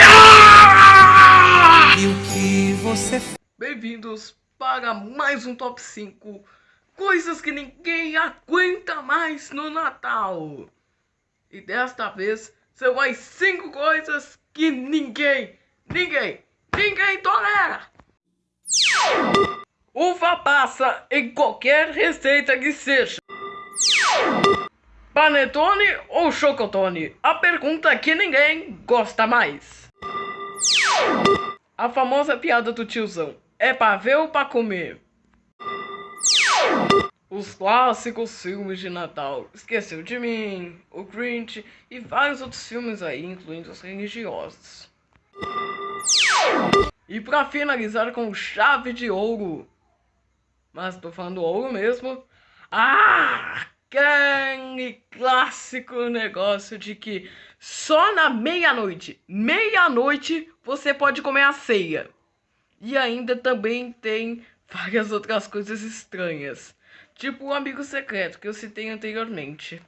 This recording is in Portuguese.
Ah! E o que você Bem-vindos para mais um top 5 coisas que ninguém aguenta mais no Natal. E desta vez são as 5 coisas que ninguém, ninguém, ninguém tolera. Uva passa em qualquer receita que seja. Panetone ou chocotone? A pergunta que ninguém gosta mais. A famosa piada do tiozão. É pra ver ou pra comer? Os clássicos filmes de Natal. Esqueceu de mim, o Grinch e vários outros filmes aí, incluindo os religiosos. E pra finalizar com chave de ouro. Mas tô falando ouro mesmo. Ah! Aquele clássico negócio de que só na meia-noite, meia-noite você pode comer a ceia. E ainda também tem várias outras coisas estranhas, tipo o amigo secreto que eu citei anteriormente.